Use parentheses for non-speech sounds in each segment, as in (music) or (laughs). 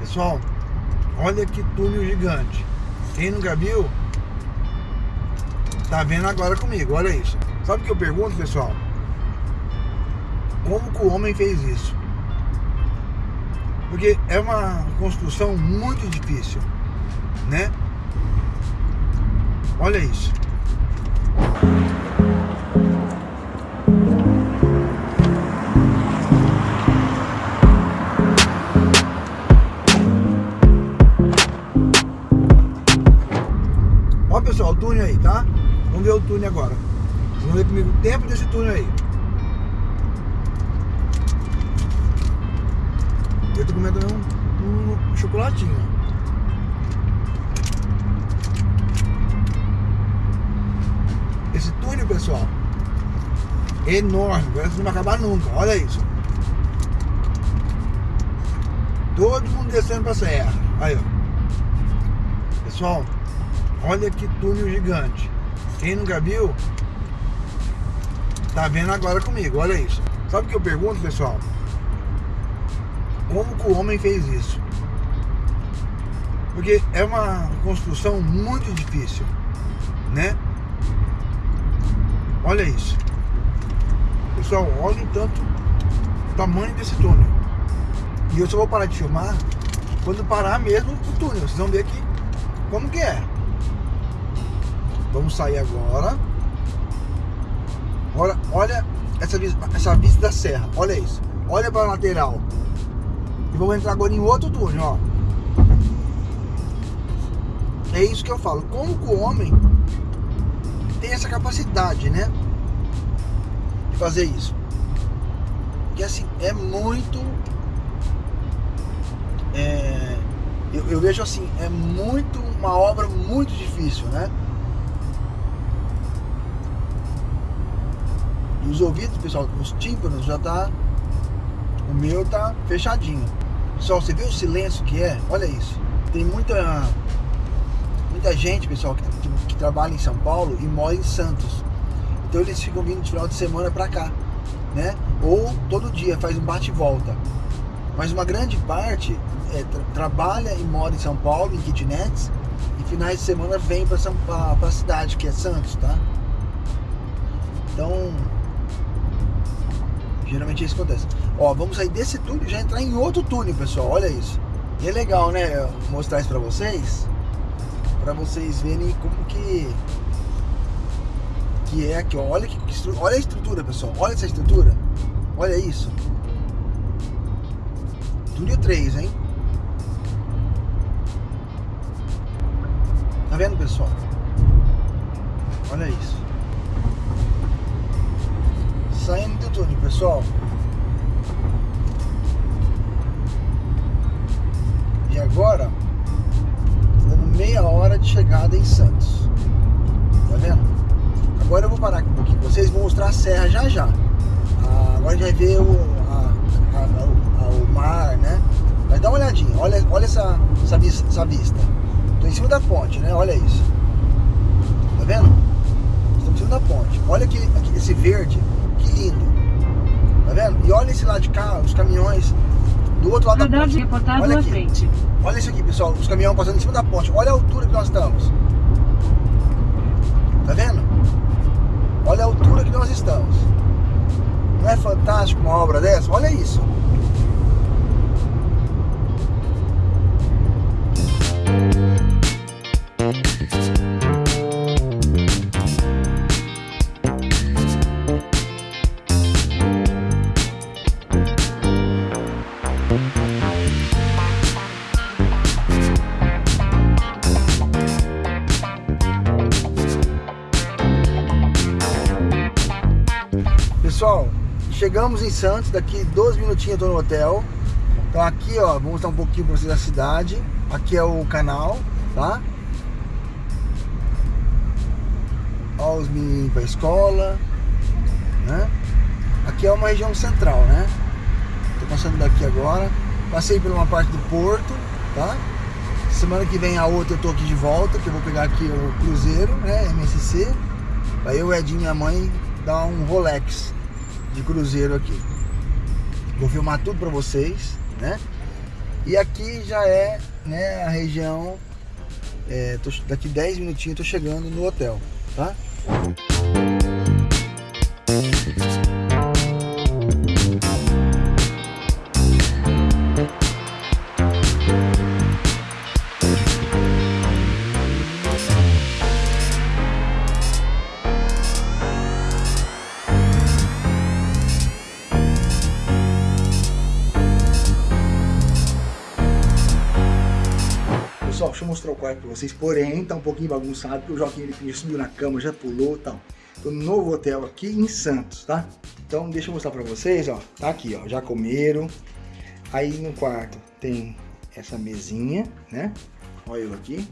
Pessoal, olha que túnel gigante. Quem nunca viu, tá vendo agora comigo, olha isso. Sabe o que eu pergunto, pessoal? Como que o homem fez isso? Porque é uma construção muito difícil, né? Olha isso. Enorme, parece que não vai acabar nunca. Olha isso. Todo mundo descendo pra serra. Aí, ó. Pessoal, olha que túnel gigante. Quem nunca viu, tá vendo agora comigo. Olha isso. Sabe o que eu pergunto, pessoal? Como que o homem fez isso? Porque é uma construção muito difícil, né? Olha isso. Pessoal, tanto o tamanho desse túnel. E eu só vou parar de filmar quando parar mesmo o túnel. Vocês vão ver aqui como que é. Vamos sair agora. Olha, olha essa, essa vista da serra. Olha isso. Olha para a lateral. E vamos entrar agora em outro túnel, ó. É isso que eu falo. Como que o homem tem essa capacidade, né? Fazer isso. Que assim, é muito... É, eu, eu vejo assim, é muito uma obra muito difícil, né? Os ouvidos, pessoal, os tímpanos já tá... O meu tá fechadinho. Pessoal, você vê o silêncio que é? Olha isso. Tem muita muita gente, pessoal, que, que, que, trabalha em São Paulo e mora em Santos. Então eles ficam vindo de final de semana pra cá, né? Ou todo dia faz um bate e volta. Mas uma grande parte é, tra trabalha e mora em São Paulo, em kitnets, e finais de semana vem pra, pra cidade, que é Santos, tá? Então, geralmente é isso acontece. Ó, vamos sair desse túnel e já entrar em outro túnel, pessoal. Olha isso. E é legal, né? Mostrar isso pra vocês. Pra vocês verem como que... Que é aqui, ó. Olha, que, olha a estrutura, pessoal. Olha essa estrutura. Olha isso. Túnel 3, hein? Tá vendo, pessoal? Olha isso. Saindo do túnel, pessoal. E agora, dando meia hora de chegada em Santos. Mostrar a serra já já. Ah, agora a gente vai ver o, a, a, a, o mar, né? Mas dá uma olhadinha. Olha, olha essa, essa, vista, essa vista. Tô em cima da ponte, né? Olha isso. Tá vendo? Estou em cima da ponte. Olha aqui, aqui esse verde. Que lindo. Tá vendo? E olha esse lado de cá, os caminhões do outro lado da ponte. Olha aqui. frente. Olha isso aqui, pessoal. Os caminhões passando em cima da ponte. Olha a altura que nós estamos. Tá vendo? Olha a altura que nós estamos. Não é fantástico uma obra dessa? Olha isso. Pessoal, chegamos em Santos, daqui 12 minutinhos eu tô no hotel. Então aqui, ó, vou mostrar um pouquinho pra vocês da cidade. Aqui é o canal, tá? Ó, os meninos pra escola, né? Aqui é uma região central, né? Tô passando daqui agora. Passei por uma parte do porto, tá? Semana que vem a outra eu tô aqui de volta, que eu vou pegar aqui o cruzeiro, né? MSC. Aí eu, Edinho e minha mãe dar um Rolex de cruzeiro aqui. Vou filmar tudo pra vocês, né? E aqui já é né, a região, é, tô, daqui 10 minutinhos eu tô chegando no hotel, tá? Pessoal, deixa eu mostrar o quarto pra vocês, porém tá um pouquinho bagunçado, porque o Joaquim ele subiu na cama, já pulou e tal. Tô no novo hotel aqui em Santos, tá? Então deixa eu mostrar pra vocês, ó, tá aqui, ó, já comeram. Aí no quarto tem essa mesinha, né? Olha eu aqui.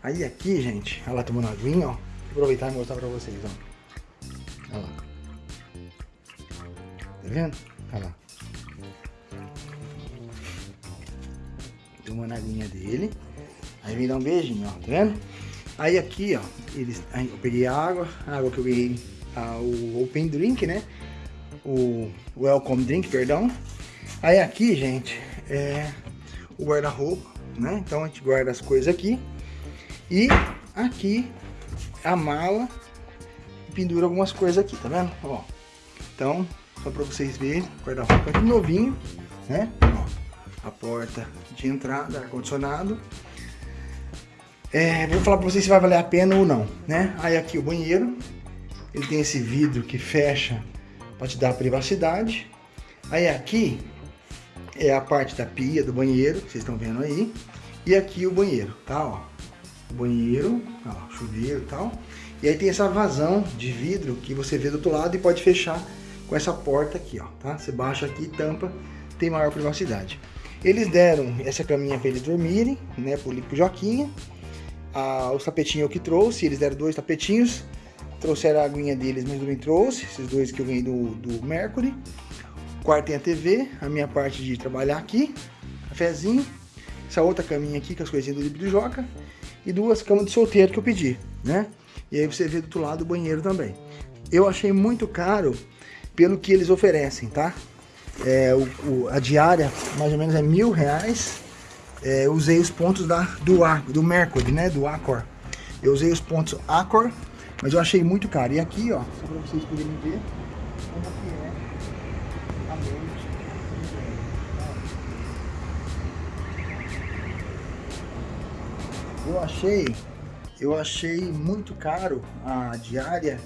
Aí aqui, gente, ela tomando aguinha, ó. Vou aproveitar e mostrar pra vocês, ó. Olha lá. Tá vendo? Olha lá. Tomando a aguinha dele. Aí vem dar um beijinho, ó, tá vendo? Aí aqui, ó, eles, aí eu peguei a água, a água que eu peguei, a, o Open Drink, né? O Welcome Drink, perdão. Aí aqui, gente, é o guarda-roupa, né? Então a gente guarda as coisas aqui. E aqui a mala pendura algumas coisas aqui, tá vendo? Ó, então, só pra vocês verem, guarda-roupa aqui novinho, né? A porta de entrada, ar-condicionado. É, vou falar para vocês se vai valer a pena ou não, né? Aí aqui o banheiro, ele tem esse vidro que fecha para te dar privacidade. Aí aqui é a parte da pia do banheiro, vocês estão vendo aí. E aqui o banheiro, tá? Ó, o banheiro, ó, chuveiro e tal. E aí tem essa vazão de vidro que você vê do outro lado e pode fechar com essa porta aqui, ó, tá? Você baixa aqui e tampa, tem maior privacidade. Eles deram essa caminha para eles dormirem, né, pro, pro Joquinha. Ah, os tapetinhos eu que trouxe, eles deram dois tapetinhos. Trouxeram a aguinha deles, mas também trouxe, esses dois que eu ganhei do, do Mercury. O quarto tem a TV, a minha parte de trabalhar aqui, cafezinho. Essa outra caminha aqui com as coisinhas do do Joca. E duas camas de solteiro que eu pedi, né? E aí você vê do outro lado o banheiro também. Eu achei muito caro pelo que eles oferecem, tá? É, o, o, a diária mais ou menos é mil reais. É, eu usei os pontos da, do, do Mercury, né? Do Accor. Eu usei os pontos Accor, mas eu achei muito caro. E aqui, ó, só para vocês poderem ver como que é a noite. Eu achei, eu achei muito caro a diária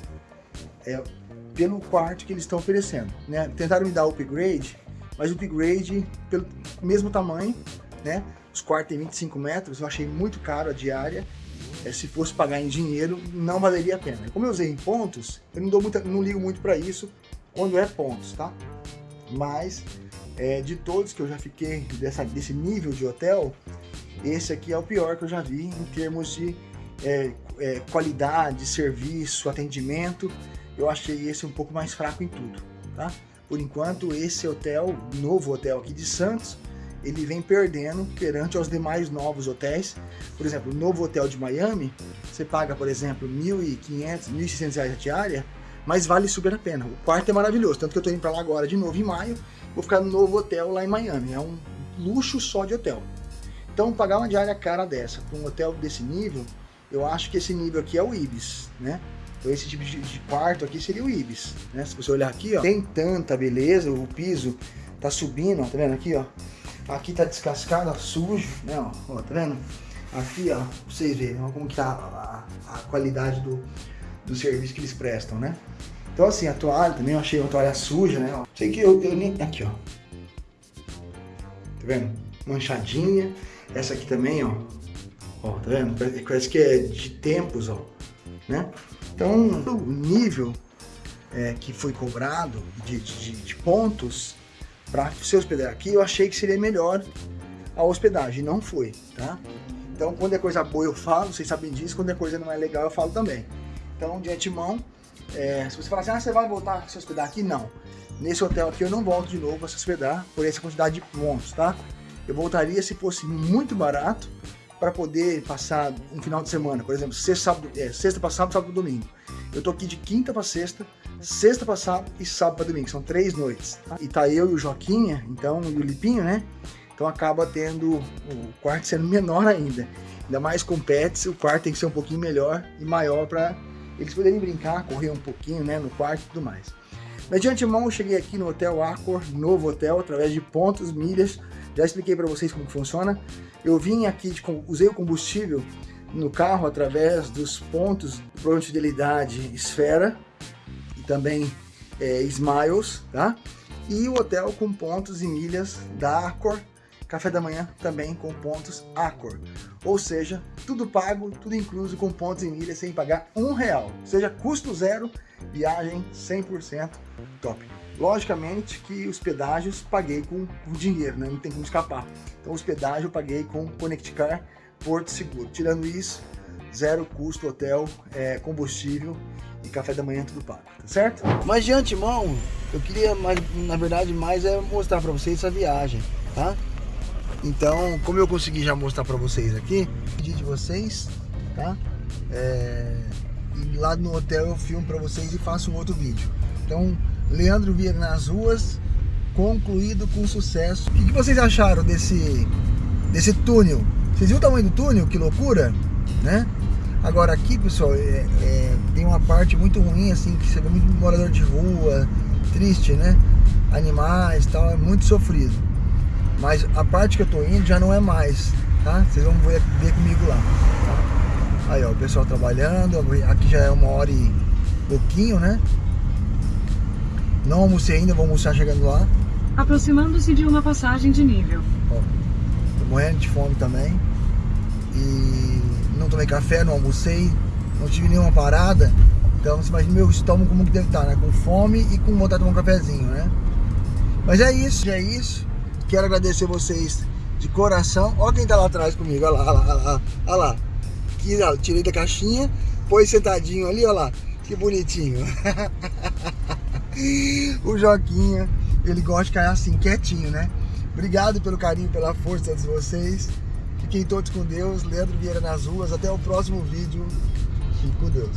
é, pelo quarto que eles estão oferecendo. Né? Tentaram me dar upgrade, mas o upgrade pelo mesmo tamanho, né? Os quartos têm 25 metros, eu achei muito caro a diária. É, se fosse pagar em dinheiro, não valeria a pena. Como eu usei em pontos, eu não, dou muita, não ligo muito para isso quando é pontos, tá? Mas é, de todos que eu já fiquei dessa, desse nível de hotel, esse aqui é o pior que eu já vi em termos de é, é, qualidade, serviço, atendimento eu achei esse um pouco mais fraco em tudo, tá? Por enquanto, esse hotel, novo hotel aqui de Santos, ele vem perdendo perante aos demais novos hotéis. Por exemplo, o novo hotel de Miami, você paga, por exemplo, R$ 1.500, R$ 1.600 a diária, mas vale super a pena. O quarto é maravilhoso, tanto que eu estou indo para lá agora de novo em maio, vou ficar no novo hotel lá em Miami. É um luxo só de hotel. Então, pagar uma diária cara dessa para um hotel desse nível, eu acho que esse nível aqui é o Ibis, né? Então esse tipo de, de quarto aqui seria o Ibis, né? Se você olhar aqui, ó, tem tanta beleza, o piso tá subindo, ó, tá vendo aqui, ó? Aqui tá descascado, ó, sujo, né, ó, ó, tá vendo? Aqui, ó, pra vocês verem ó, como que tá a, a, qualidade do, do serviço que eles prestam, né? Então assim, a toalha também eu achei uma toalha suja, né? Ó. Sei que eu, eu nem... Aqui, ó. Tá vendo? Manchadinha. Essa aqui também, ó. Ó, tá vendo? Parece que é de tempos, ó. Né? Então, o nível é, que foi cobrado de, de, de pontos para se hospedar aqui, eu achei que seria melhor a hospedagem, não foi, tá? Então, quando é coisa boa eu falo, vocês sabem disso, quando é coisa não é legal eu falo também. Então, de antemão, é, se você falar assim, ah, você vai voltar a se hospedar aqui? Não. Nesse hotel aqui eu não volto de novo a se hospedar por essa quantidade de pontos, tá? Eu voltaria se fosse muito barato, para poder passar um final de semana, por exemplo, sexta, sábado, é, sexta para sábado, sábado para domingo. Eu tô aqui de quinta para sexta, sexta para sábado e sábado para domingo. São três noites. E tá eu e o Joquinha, então, e o Lipinho, né? Então Então acaba tendo o quarto sendo menor ainda. Ainda mais com pets, o quarto tem que ser um pouquinho melhor e maior para eles poderem brincar, correr um pouquinho né, no quarto e tudo mais. Mas de antemão eu cheguei aqui no Hotel Accor, novo hotel, através de pontos, milhas. Já expliquei para vocês como funciona. Eu vim aqui, de, usei o combustível no carro através dos pontos de fidelidade Esfera e também é, Smiles, tá? E o hotel com pontos e milhas da Accor, café da manhã também com pontos Accor. Ou seja, tudo pago, tudo incluso com pontos e milhas sem pagar um real. Ou seja, custo zero, viagem 100% top. Logicamente que os pedágios paguei com, dinheiro, né? não tem como escapar. Então os pedágios eu paguei com Connect Car, Porto Seguro. Tirando isso, zero custo, hotel, é, combustível e café da manhã tudo pago, tá certo? Mas de antemão, eu queria, mais, na verdade, mais é mostrar para vocês essa viagem, tá? Então, como eu consegui já mostrar para vocês aqui, pedi de vocês, tá? É, e lá no hotel eu filmo para vocês e faço um outro vídeo. Então, Leandro Vieira nas ruas, concluído com sucesso. O que, que vocês acharam desse, desse túnel? Vocês viram o tamanho do túnel? Que loucura, né? Agora aqui, pessoal, é, é, tem uma parte muito ruim, assim, que você vê muito morador de rua, triste, né? Animais tal, é muito sofrido. Mas a parte que eu tô indo já não é mais, tá? Vocês vão ver, ver comigo lá, tá? Aí, ó, o pessoal trabalhando, aqui já é uma hora e pouquinho, né? Não almocei ainda, vou almoçar chegando lá. Aproximando-se de uma passagem de nível. Ó, tô morrendo de fome também. E não tomei café, não almocei, não tive nenhuma parada. Então você imagina meu estômago como que deve estar, né? Com fome e com vontade de tomar um cafezinho, né? Mas é isso, é isso. Quero agradecer vocês de coração. Olha quem tá lá atrás comigo, olha lá, olha lá, olha lá. Aqui, ó, tirei da caixinha, pôs sentadinho ali, olha lá. Que bonitinho. (laughs) o Joquinha, ele gosta de ficar assim, quietinho, né? Obrigado pelo carinho, pela força de vocês. Fiquem todos com Deus. Leandro Vieira nas ruas. Até o próximo vídeo. Fique com Deus.